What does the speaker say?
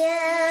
Yeah.